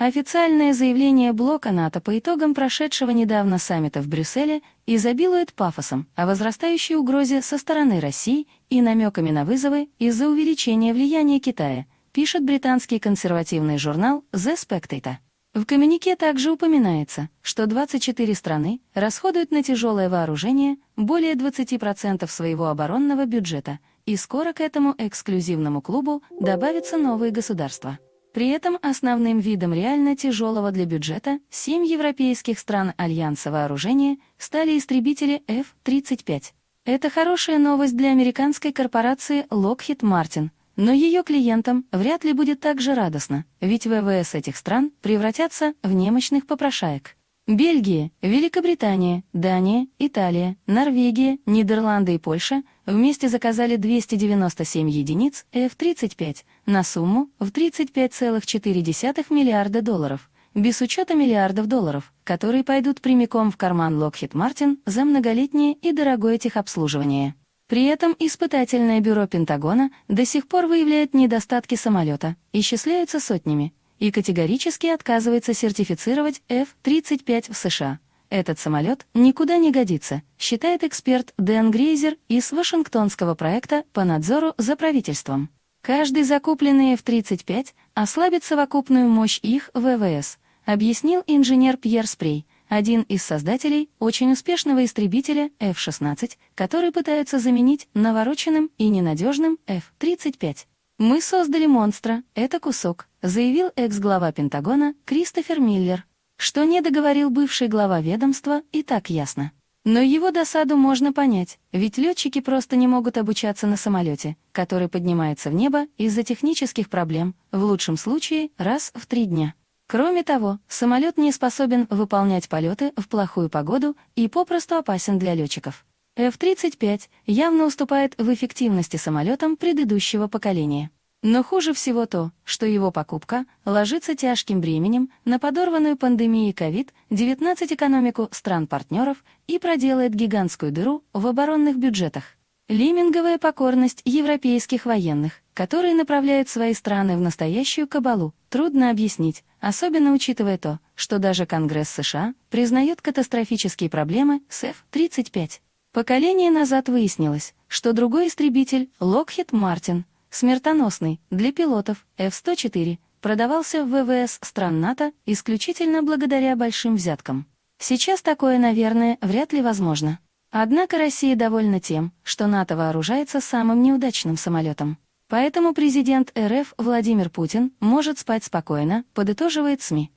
Официальное заявление блока НАТО по итогам прошедшего недавно саммита в Брюсселе изобилует пафосом о возрастающей угрозе со стороны России и намеками на вызовы из-за увеличения влияния Китая, пишет британский консервативный журнал The Spectator. В коммюнике также упоминается, что 24 страны расходуют на тяжелое вооружение более 20% своего оборонного бюджета, и скоро к этому эксклюзивному клубу добавятся новые государства. При этом основным видом реально тяжелого для бюджета семь европейских стран Альянса вооружения стали истребители F-35. Это хорошая новость для американской корпорации Lockheed Martin, но ее клиентам вряд ли будет так же радостно, ведь ВВС этих стран превратятся в немощных попрошаек. Бельгия, Великобритания, Дания, Италия, Норвегия, Нидерланды и Польша вместе заказали 297 единиц F-35 на сумму в 35,4 миллиарда долларов, без учета миллиардов долларов, которые пойдут прямиком в карман Lockheed Martin за многолетнее и дорогое техобслуживание. При этом испытательное бюро Пентагона до сих пор выявляет недостатки самолета, исчисляются сотнями, и категорически отказывается сертифицировать F-35 в США. Этот самолет никуда не годится, считает эксперт Дэн Грейзер из Вашингтонского проекта по надзору за правительством. Каждый закупленный F-35 ослабит совокупную мощь их ВВС, объяснил инженер Пьер Спрей, один из создателей очень успешного истребителя F-16, который пытаются заменить навороченным и ненадежным F-35. «Мы создали монстра, это кусок», заявил экс-глава Пентагона Кристофер Миллер. Что не договорил бывший глава ведомства, и так ясно. Но его досаду можно понять, ведь летчики просто не могут обучаться на самолете, который поднимается в небо из-за технических проблем, в лучшем случае раз в три дня. Кроме того, самолет не способен выполнять полеты в плохую погоду и попросту опасен для летчиков. F-35 явно уступает в эффективности самолетам предыдущего поколения. Но хуже всего то, что его покупка ложится тяжким бременем на подорванную пандемией COVID-19 экономику стран-партнеров и проделает гигантскую дыру в оборонных бюджетах. Лиминговая покорность европейских военных, которые направляют свои страны в настоящую кабалу, трудно объяснить, особенно учитывая то, что даже Конгресс США признает катастрофические проблемы с F-35. Поколение назад выяснилось, что другой истребитель, Lockheed Martin, смертоносный для пилотов F-104, продавался в ВВС стран НАТО исключительно благодаря большим взяткам. Сейчас такое, наверное, вряд ли возможно. Однако Россия довольна тем, что НАТО вооружается самым неудачным самолетом. Поэтому президент РФ Владимир Путин может спать спокойно, подытоживает СМИ.